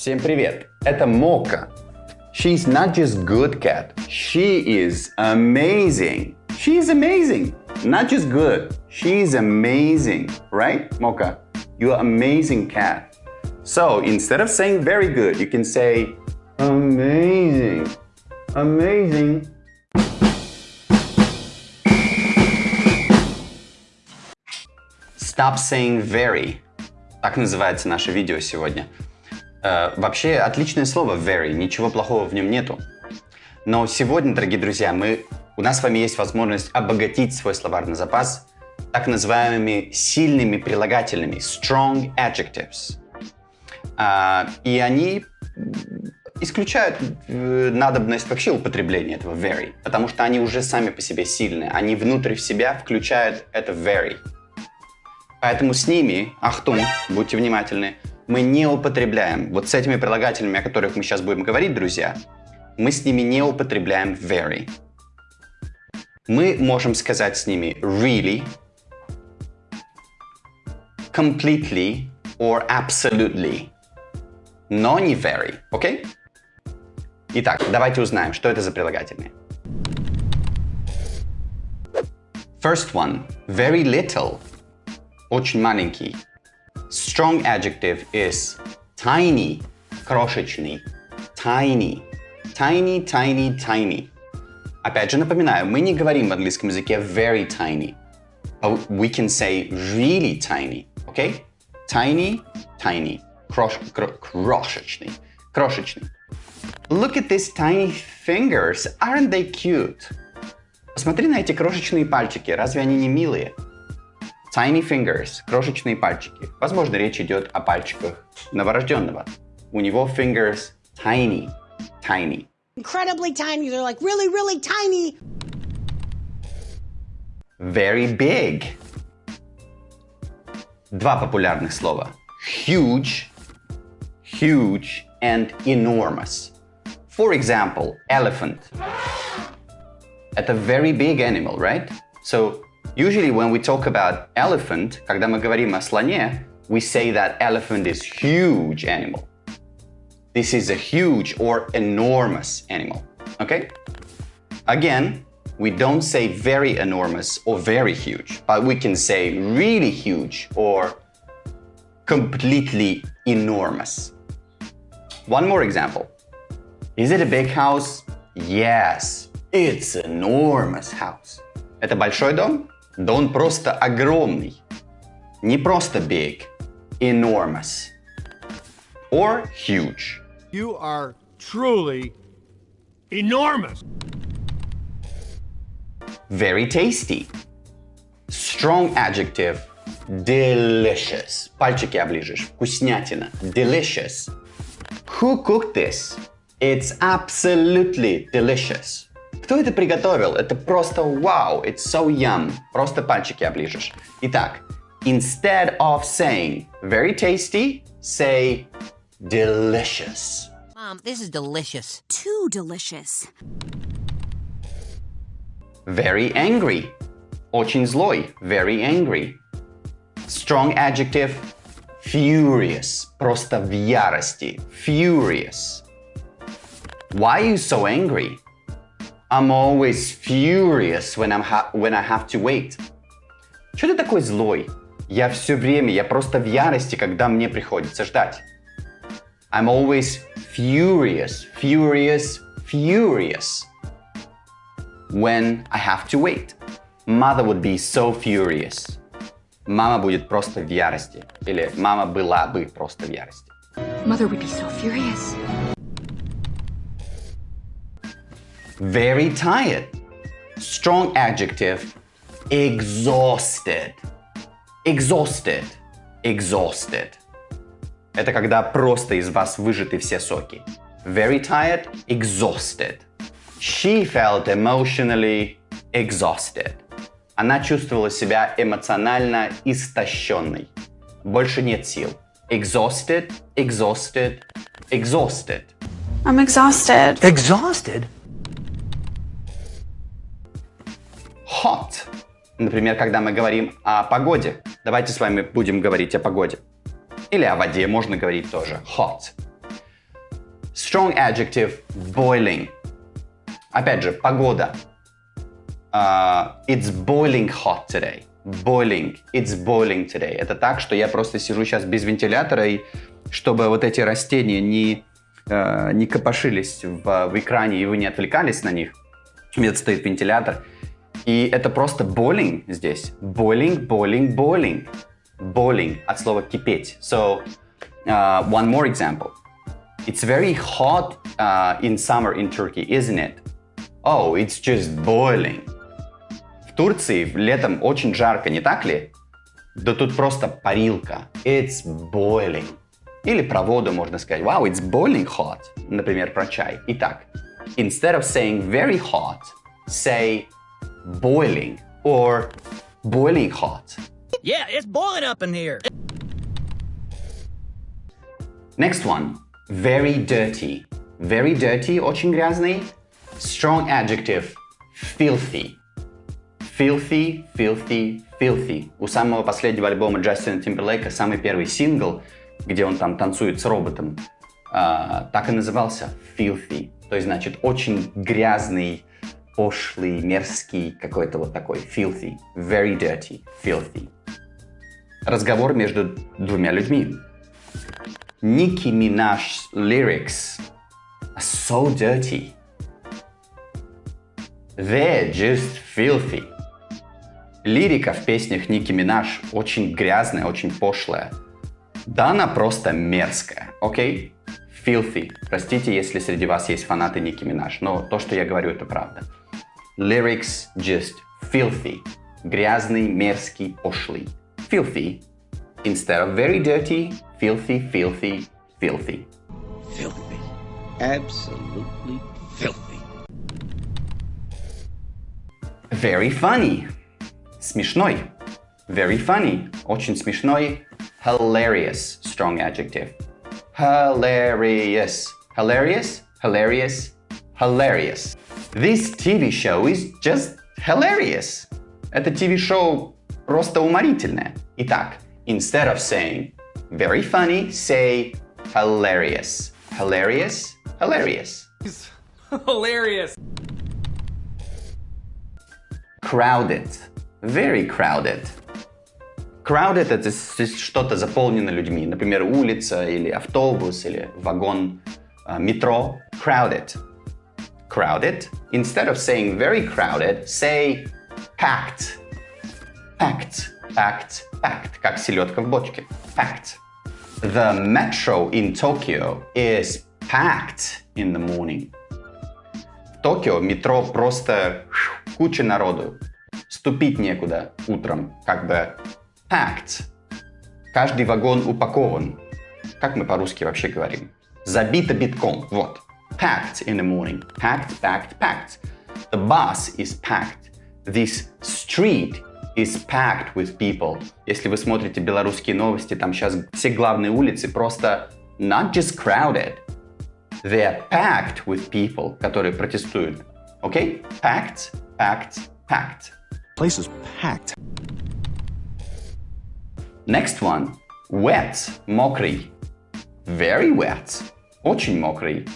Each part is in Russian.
Всем привет! Это Мока. She's not just good cat. She is amazing. She's amazing. Not just good. She's amazing. Right, Mocha? You're amazing cat. So instead of saying very good, you can say amazing. Amazing. Stop saying very. Так называется наше видео сегодня. Э, вообще, отличное слово very, ничего плохого в нем нету. Но сегодня, дорогие друзья, мы, у нас с вами есть возможность обогатить свой словарный запас так называемыми сильными прилагательными, strong adjectives. А, и они исключают э, надобность вообще употребления этого very, потому что они уже сами по себе сильные, они внутрь в себя включают это very. Поэтому с ними, ахтун, будьте внимательны, мы не употребляем, вот с этими прилагательными, о которых мы сейчас будем говорить, друзья, мы с ними не употребляем very. Мы можем сказать с ними really, completely or absolutely, но не very, окей? Okay? Итак, давайте узнаем, что это за прилагательные. First one, very little, очень маленький. Strong adjective is tiny, крошечный, tiny, tiny, tiny, tiny. Опять же напоминаю, мы не говорим в английском языке very tiny, but we can say really tiny, okay? Tiny, tiny, крош, кро, крошечный, крошечный. Look at these tiny fingers, aren't they cute? Посмотри на эти крошечные пальчики, разве они не милые? Tiny fingers, крошечные пальчики. Возможно, речь идет о пальчиках новорожденного. У него fingers tiny, tiny. Incredibly tiny, they're like really, really tiny. Very big. Два популярных слова. Huge, huge and enormous. For example, elephant. Это very big animal, right? So Usually when we talk about elephant, когда мы говорим о слоне, we say that elephant is huge animal. This is a huge or enormous animal, okay? Again, we don't say very enormous or very huge, but we can say really huge or completely enormous. One more example. Is it a big house? Yes, it's an enormous house. Это большой дом? Да он просто огромный. Не просто big, enormous. Or huge. You are truly enormous. Very tasty. Strong adjective. Delicious. Пальчики оближешь. Вкуснятина. Delicious. Who cooked this? It's absolutely delicious. Кто это приготовил? Это просто вау, it's so yum. Просто пальчики оближешь. Итак, instead of saying very tasty, say delicious. Mom, this is delicious. Too delicious. Very angry. Очень злой. Very angry. Strong adjective. Furious. Просто в ярости. Furious. Why are you so angry? I'm always furious when, I'm when I have to wait. Что ты такой злой? Я все время, я просто в ярости, когда мне приходится ждать. I'm always furious, furious, furious when I have to wait. Mother would be so furious. Мама будет просто в ярости. Или мама была бы просто в ярости. Mother would be so furious. Very tired. Strong adjective. Exhausted. Exhausted. Exhausted. Это когда просто из вас выжаты все соки. Very tired, exhausted. She felt emotionally exhausted. Она чувствовала себя эмоционально истощенной. Больше нет сил. Exhausted, exhausted, exhausted. I'm exhausted. Exhausted? Hot. Например, когда мы говорим о погоде. Давайте с вами будем говорить о погоде. Или о воде можно говорить тоже. Hot. Strong adjective boiling. Опять же, погода. Uh, it's boiling hot today. Boiling. It's boiling today. Это так, что я просто сижу сейчас без вентилятора, и чтобы вот эти растения не, uh, не копошились в, в экране, и вы не отвлекались на них. У меня стоит вентилятор. И это просто boiling здесь. Boiling, boiling, boiling. Boiling от слова кипеть. So, uh, one more example. It's very hot uh, in summer in Turkey, isn't it? Oh, it's just boiling. В Турции летом очень жарко, не так ли? Да тут просто парилка. It's boiling. Или про воду можно сказать, wow, it's boiling hot. Например, про чай. Итак, instead of saying very hot, say boiling or boiling hot. Yeah, it's boiling up in here. Next one. Very dirty. Very dirty, очень грязный. Strong adjective. Filthy. Filthy, filthy, filthy. У самого последнего альбома Джастина Тимберлейка самый первый сингл, где он там танцует с роботом, а, так и назывался Filthy. То есть, значит, очень грязный, пошлый, мерзкий, какой-то вот такой. Filthy. Very dirty. Filthy. Разговор между двумя людьми. Nicki Minaj's lyrics are so dirty. They're just filthy. Лирика в песнях Ники Минаж очень грязная, очень пошлая. Да, она просто мерзкая, окей? Okay? Filthy. Простите, если среди вас есть фанаты Ники Минаж, но то, что я говорю, это правда. Lyrics just filthy. Грязный, мерзкий, пошлый. Filthy. Instead of very dirty, filthy, filthy, filthy. Filthy. Absolutely filthy. Very funny. Смешной. Very funny. Очень смешной. Hilarious. Strong adjective. Hilarious. Hilarious. Hilarious. Hilarious. This TV show is just hilarious. Это TV-шоу просто уморительное. Итак, instead of saying very funny, say hilarious. Hilarious. Hilarious. Hilarious. Crowded. Very crowded. Crowded — это что-то заполнено людьми. Например, улица или автобус или вагон uh, метро. Crowded. Crowded. Instead of saying very crowded, say packed. Packed. Packed. Packed. Как селедка в бочке. Packed. The metro in Tokyo is packed in the morning. В Токио метро просто куча народу. Ступить некуда утром, как бы packed. Каждый вагон упакован. Как мы по-русски вообще говорим? Забито битком. Вот. Packed in the morning. Packed, packed, packed. The bus is packed. This street is packed with people. Если вы смотрите белорусские новости, там сейчас все главные улицы просто not just crowded. They're packed with people, которые протестуют. Okay? Packed, packed, packed. Place is packed. Next one. Wet, мокрый. Very wet, очень мокрый.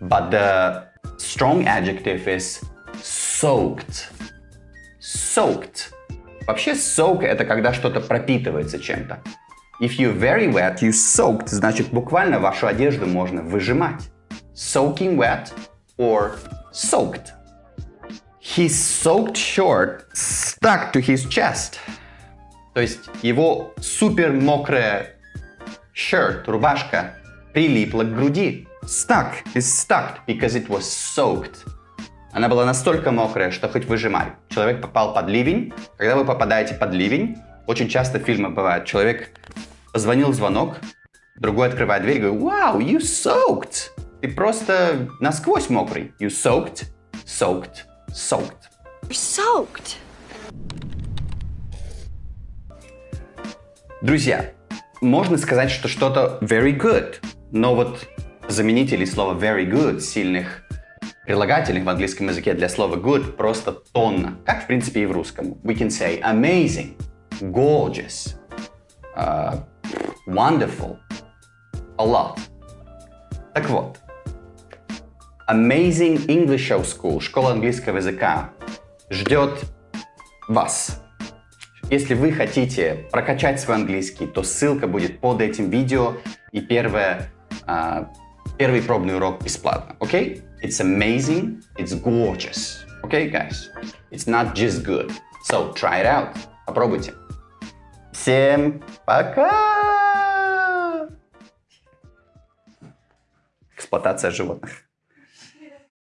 But the strong adjective is soaked. Soaked. Вообще soak это когда что-то пропитывается чем-то. If you're very wet, you soaked, значит буквально вашу одежду можно выжимать. Soaking wet or soaked. His soaked shirt stuck to his chest. То есть его супер мокрая shirt, рубашка, прилипла к груди. Stuck is stuck because it was soaked. Она была настолько мокрая, что хоть выжимай. Человек попал под ливень. Когда вы попадаете под ливень, очень часто в фильмах бывает, человек позвонил звонок, другой открывает дверь и говорит, wow, you soaked. Ты просто насквозь мокрый. You soaked, soaked, soaked. You're soaked. Друзья, можно сказать, что что-то very good, но вот заменители слова very good, сильных прилагательных в английском языке для слова good просто тонна, как в принципе и в русском. We can say amazing, gorgeous, uh, wonderful, a lot. Так вот, Amazing English Show School, школа английского языка, ждет вас. Если вы хотите прокачать свой английский, то ссылка будет под этим видео и первое, а, первый пробный урок бесплатно. Okay? It's amazing, it's gorgeous. Okay, guys? It's not just good. So try it out. Попробуйте. Всем пока! Эксплуатация животных.